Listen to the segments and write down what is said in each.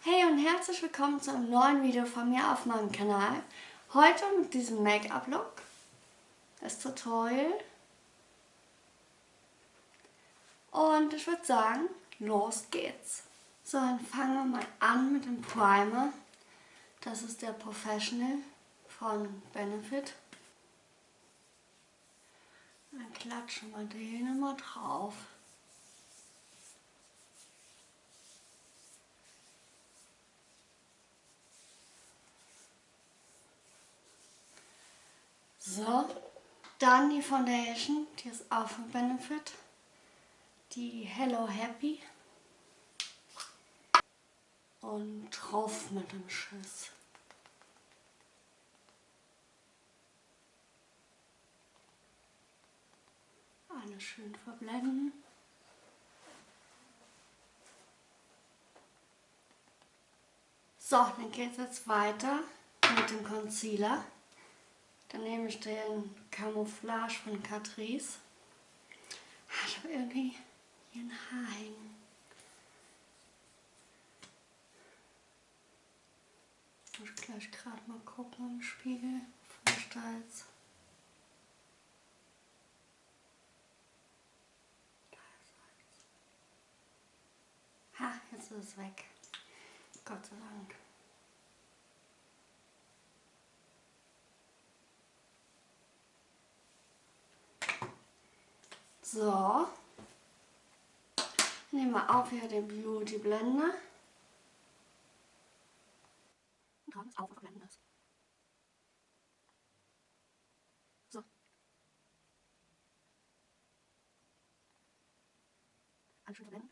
Hey und herzlich willkommen zu einem neuen Video von mir auf meinem Kanal. Heute mit diesem Make-up-Look, das Tutorial. Und ich würde sagen, los geht's. So, dann fangen wir mal an mit dem Primer. Das ist der Professional von Benefit. Dann klatschen wir den mal drauf. So, dann die Foundation, die ist auch von Benefit. Die Hello Happy. Und drauf mit dem Schiss. Alles schön verblenden. So, dann geht es jetzt weiter mit dem Concealer. Dann nehme ich den Camouflage von Catrice. Ich habe irgendwie hier ein Haar hängen. Ich muss gleich gerade mal gucken im Spiegel. Vielleicht da. Ha, jetzt ist es weg. Gott sei Dank. So. Nehmen wir auch wieder den Beauty Blender. Und tragen es auf und blenden das. So. Alles schön verblenden.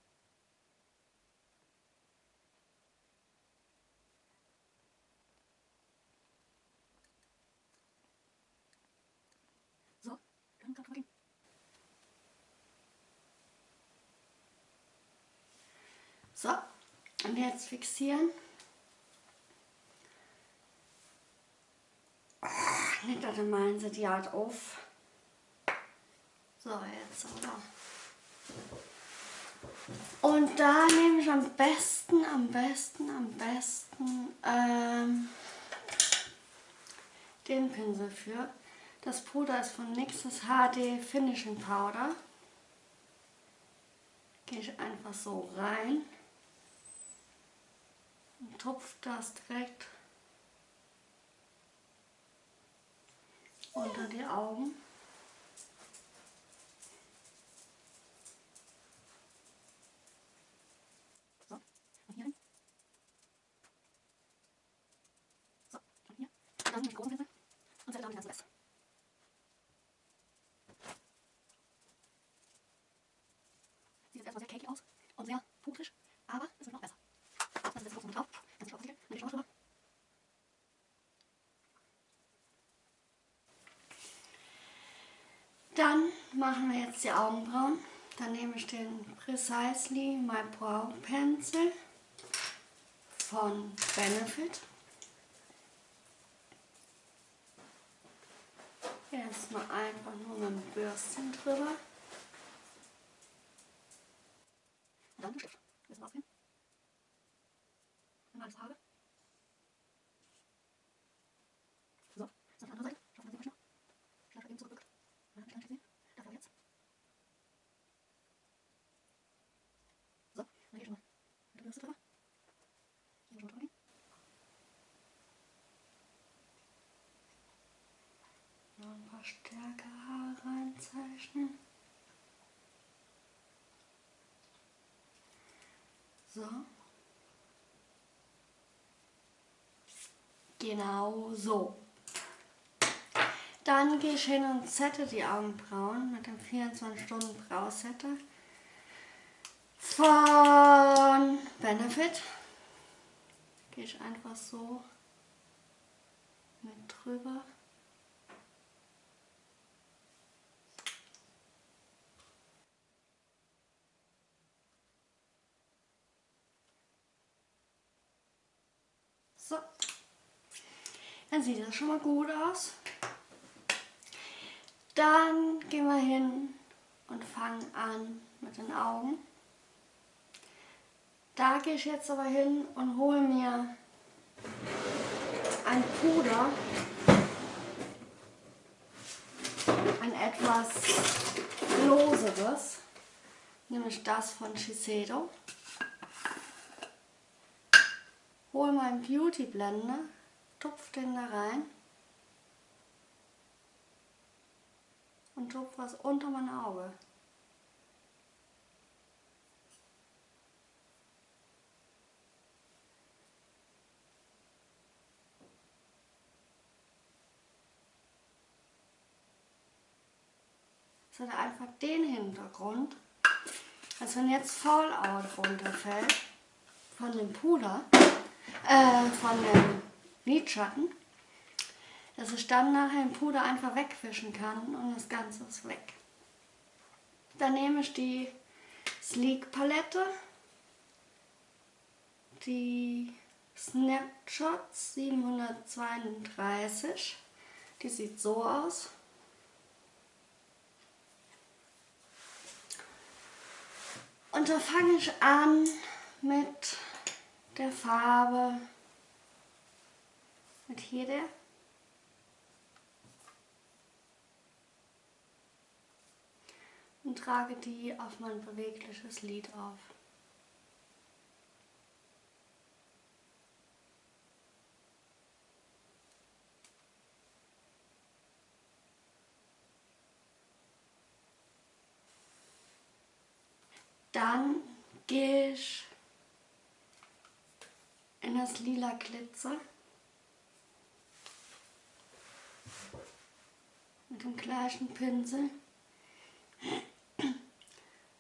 So, dann kann man So, und jetzt fixieren. Nicht, dass meinen sie die halt auf. So, jetzt aber. Und da nehme ich am besten, am besten, am besten ähm, den Pinsel für. Das Puder ist von NYX das HD Finishing Powder. Gehe ich einfach so rein und tupft das direkt unter die Augen. So, und hier hin. So, und hier. Und dann mit großen Pinsel und setze damit ganz Rest. Sieht jetzt erstmal sehr cakey aus und sehr pudrig, aber es wird noch besser. Das ist jetzt kurz drauf. Ganz drauf und ich auch drüber. Dann machen wir jetzt die Augenbrauen. Dann nehme ich den Precisely My Brow Pencil von Benefit. Erstmal einfach nur mit dem Bürstchen drüber. Und dann den Stift. Ein bisschen aufheben. Dann alles habe. So, jetzt auf die andere Seite. Schauen wir mal, noch. Schnell eben zurückbückt. Man hat mich gar nicht gesehen. Dafür jetzt. So, dann gehe ich mal mit der Bürste drüber. Hier schon drüber gehen. Haare reinzeichnen. So. Genau so. Dann gehe ich hin und sette die Augenbrauen mit dem 24 Stunden Brausetter von Benefit. Gehe ich einfach so mit drüber. So. Dann sieht das schon mal gut aus. Dann gehen wir hin und fangen an mit den Augen. Da gehe ich jetzt aber hin und hole mir ein Puder, ein etwas loseres, nämlich das von Shiseido. Hole meinen Beauty Blender, tupf den da rein und tupf was unter mein Auge. Das hat einfach den Hintergrund, als wenn jetzt Fallout runterfällt von dem Puder, äh, von dem Lidschatten, dass ich dann nachher den Puder einfach wegwischen kann und das Ganze ist weg. Dann nehme ich die Sleek Palette, die Snapshots 732, die sieht so aus. Und da fange ich an mit der Farbe, mit hier der. Und trage die auf mein bewegliches Lid auf. Dann gehe ich in das lila Glitzer. Mit dem gleichen Pinsel.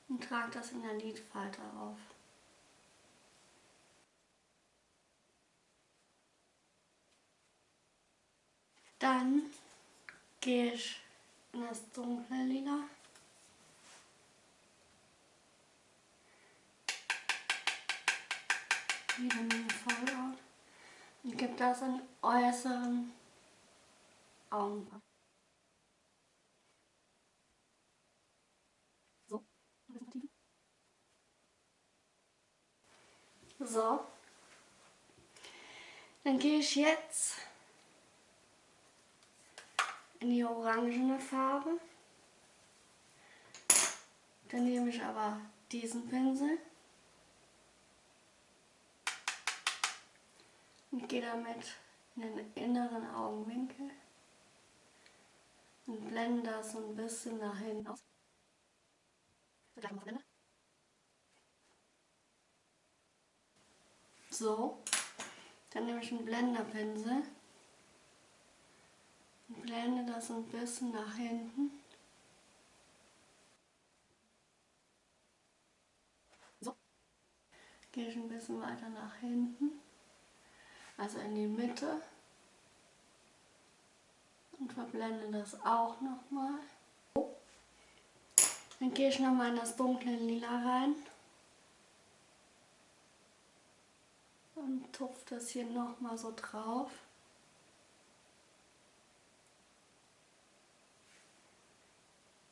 Und trage das in der Lidfalte auf. Dann gehe ich in das dunkle Lila. Wieder mit Fallout gebe das in äußeren Augenbrauen. So, so. Dann gehe ich jetzt in die orangene Farbe. Dann nehme ich aber diesen Pinsel und gehe damit in den inneren Augenwinkel und blende das so ein bisschen nach hinten aus. So, dann nehme ich einen Blenderpinsel und blende das ein bisschen nach hinten. So, gehe ich ein bisschen weiter nach hinten also in die Mitte und verblende das auch nochmal. Dann gehe ich nochmal in das dunkle Lila rein und tupfe das hier nochmal so drauf.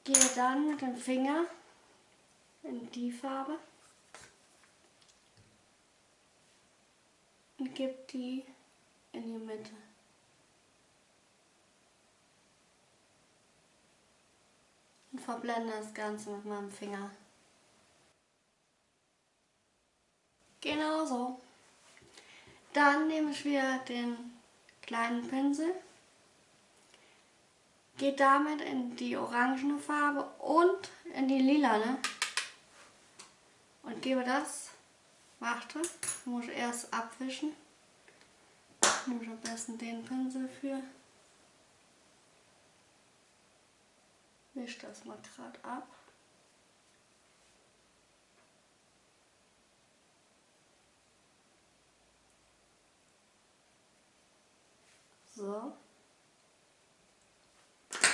Gehe dann mit dem Finger in die Farbe und gebe die in die Mitte. Und verblende das Ganze mit meinem Finger. Genau so. Dann nehme ich wieder den kleinen Pinsel, gehe damit in die orangene Farbe und in die lilane und gebe das Warte, muss erst abwischen. Nehme ich am besten den Pinsel für. Wisch das mal gerade ab. So.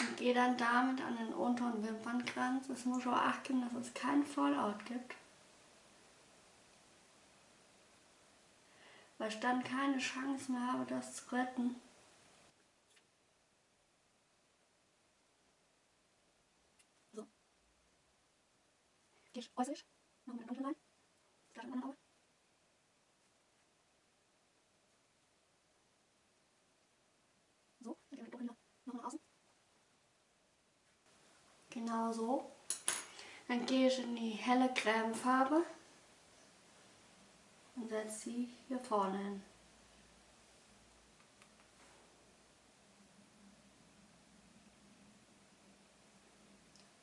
Und gehe dann damit an den unteren Wimpernkranz. Es muss auch achten, dass es keinen Fallout gibt. weil ich dann keine Chance mehr habe, das zu retten. So. Gehe ich äußerlich, mache meine Dunkellein, das andere Auge. So, dann gehe ich dunkel noch nach außen. Genau so. Dann gehe ich in die helle Cremefarbe. Farbe und setze sie hier vorne hin.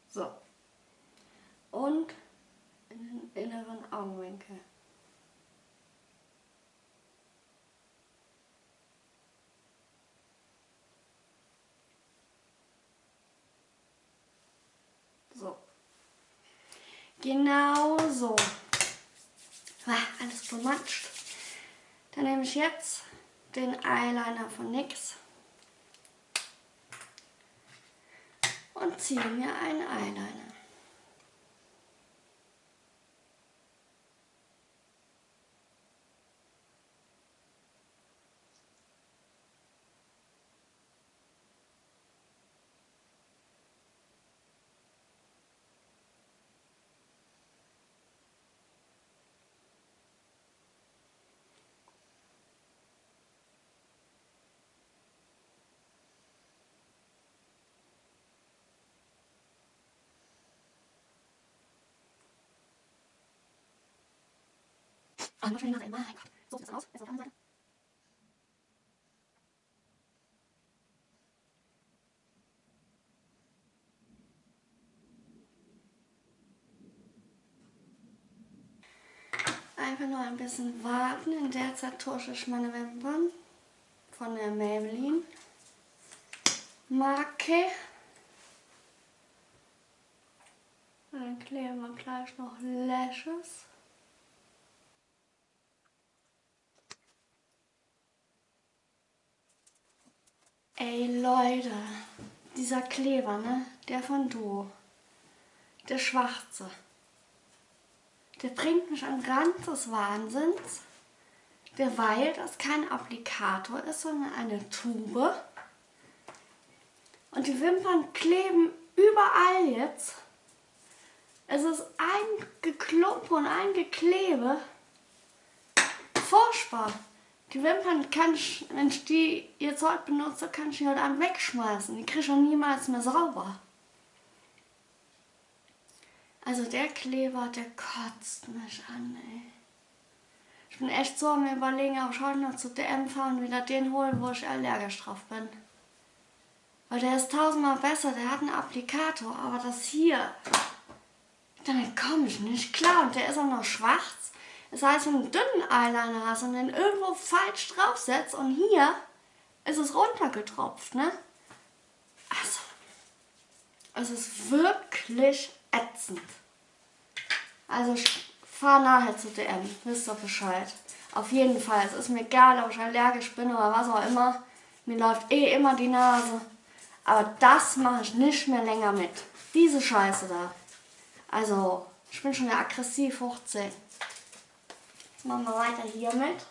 So. Und in den inneren Augenwinkel. So. Genau so. Alles bematscht. Dann nehme ich jetzt den Eyeliner von NYX und ziehe mir einen Eyeliner. Oh, noch schnell Mein Gott. So sieht das aus. Jetzt auf der anderen Seite. Einfach nur ein bisschen warten. In der Zeit tusche ich meine Wimpern von der Maybelline Marke. Dann kleben wir gleich noch Lashes. Ey Leute, dieser Kleber, ne? Der von Duo. Der schwarze. Der bringt mich an Rand des Wahnsinns. Derweil das kein Applikator ist, sondern eine Tube. Und die Wimpern kleben überall jetzt. Es ist ein Geklumpe und ein Geklebe. Furchtbar. Die Wimpern kann ich, wenn ich die jetzt heute benutze, kann ich die heute Abend wegschmeißen. Die kriege ich auch niemals mehr sauber. Also der Kleber, der kotzt mich an, ey. Ich bin echt so am überlegen, ob ich heute noch zu DM fahren und wieder den holen, wo ich allergisch drauf bin. Weil der ist tausendmal besser, der hat einen Applikator, aber das hier, damit komme ich nicht klar. Und der ist auch noch schwarz. Das heißt, wenn du einen dünnen Eyeliner hast und den irgendwo falsch draufsetzt und hier ist es runtergetropft, ne? Also, es ist wirklich ätzend. Also ich fahre nachher zu DM, wisst ihr Bescheid. Auf jeden Fall, es ist mir egal, ob ich allergisch bin oder was auch immer. Mir läuft eh immer die Nase. Aber das mache ich nicht mehr länger mit. Diese Scheiße da. Also, ich bin schon aggressiv hoch 10. Machen wir weiter hiermit.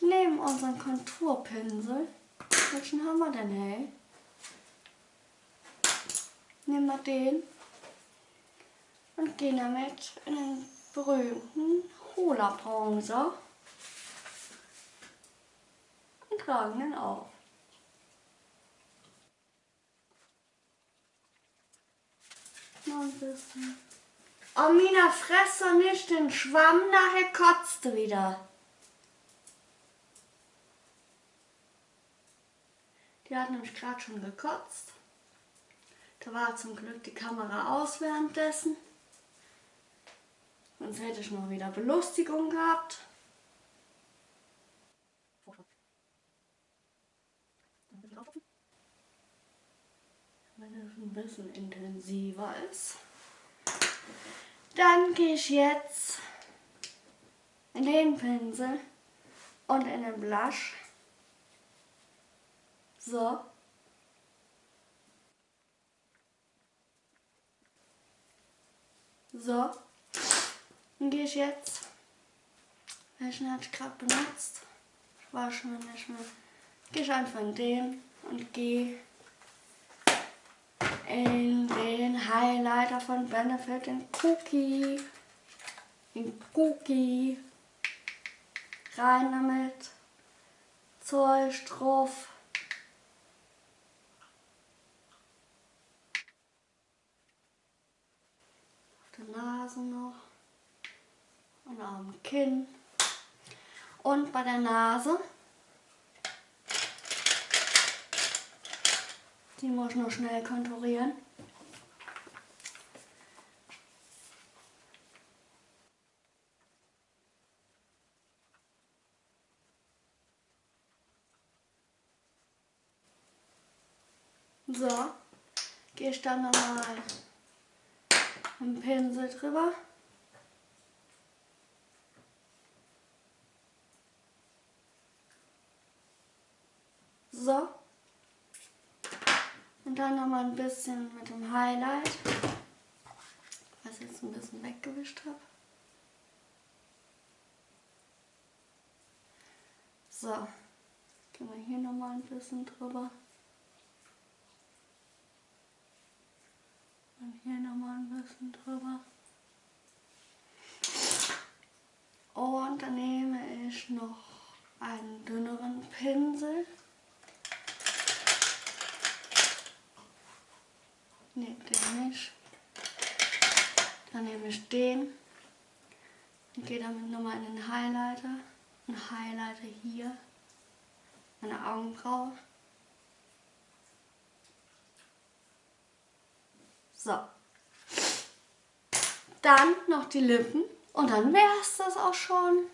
Nehmen unseren Konturpinsel. Welchen haben wir denn, hey? Nehmen wir den und gehen damit in den berühmten Hola Bronzer und tragen den auf. Noch ein bisschen. Oh, Mina, fress doch nicht den Schwamm, nachher kotzt du wieder. Die hat nämlich gerade schon gekotzt. Da war zum Glück die Kamera aus währenddessen. Sonst hätte ich noch wieder Belustigung gehabt. Wenn es ein bisschen intensiver ist. Dann gehe ich jetzt in den Pinsel und in den Blush. So. So. Dann gehe ich jetzt. Welchen hatte ich gerade benutzt? Ich war schon nicht mehr. Gehe ich einfach in den und gehe in den Highlighter von Benefit, den Cookie, den Cookie, rein damit, Zeug drauf. Auf der Nase noch. Und auf dem Kinn. Und bei der Nase. Die muss nur schnell konturieren. So, gehe ich dann nochmal einen Pinsel drüber. So. Und dann nochmal ein bisschen mit dem Highlight, was ich jetzt ein bisschen weggewischt habe. So, gehen wir hier nochmal ein bisschen drüber. Und hier nochmal ein bisschen drüber. Und dann nehme ich noch einen dünneren Pinsel. Ne, den nicht. Dann nehme ich den und gehe damit nochmal in den Highlighter. Ein Highlighter hier, meine Augenbraue. So. Dann noch die Lippen und dann wäre es das auch schon.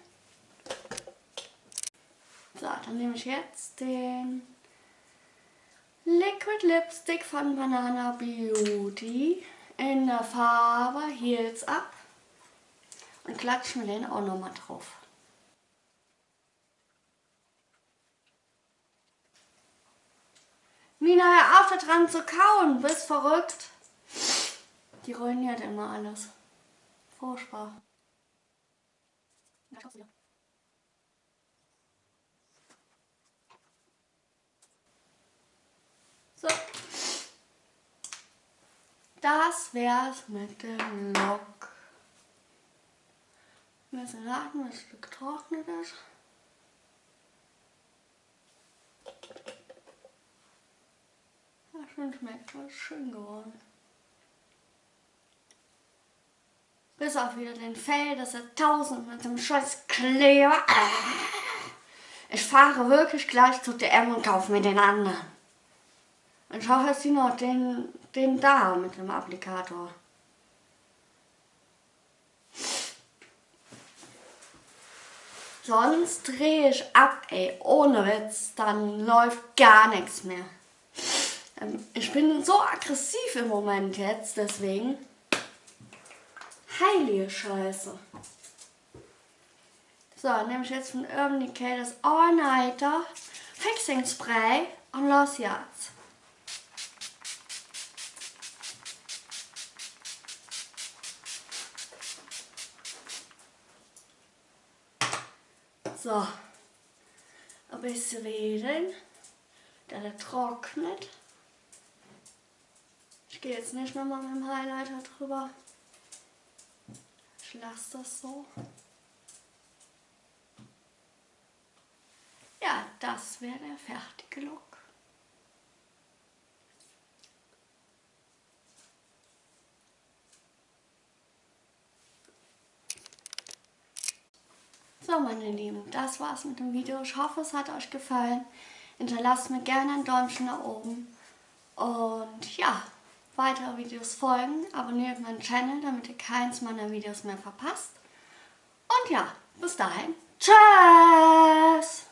So, dann nehme ich jetzt den Liquid Lipstick von Banana Beauty in der Farbe Heels Up und klatsche mir den auch nochmal drauf. Mina, hör auf da dran zu kauen, bist verrückt. Die ruiniert immer alles. Furchtbar. So. Das wär's mit dem Lock. Wir müssen warten, bis es getrocknet ist. Ja, schön schmeckt, das schön geworden. Bis auf wieder den Fell, das ist tausend mit dem scheiß Kleber. Ich fahre wirklich gleich zu DM und kaufe mir den anderen. Ich hoffe, dass sie noch den, den da mit dem Applikator. Sonst drehe ich ab, ey, ohne Witz, dann läuft gar nichts mehr. Ähm, ich bin so aggressiv im Moment jetzt, deswegen. Heilige Scheiße. So, nehme ich jetzt von Urban Decay das All Nighter Fixing Spray und los jetzt. So, ein bisschen wedeln, dass er trocknet. Ich gehe jetzt nicht nochmal mit dem Highlighter drüber. Ich lasse das so. Ja, das wäre der fertige Look. So meine Lieben, das war's mit dem Video. Ich hoffe es hat euch gefallen. Hinterlasst mir gerne ein Däumchen nach oben. Und ja, weitere Videos folgen. Abonniert meinen Channel, damit ihr keins meiner Videos mehr verpasst. Und ja, bis dahin. Tschüss!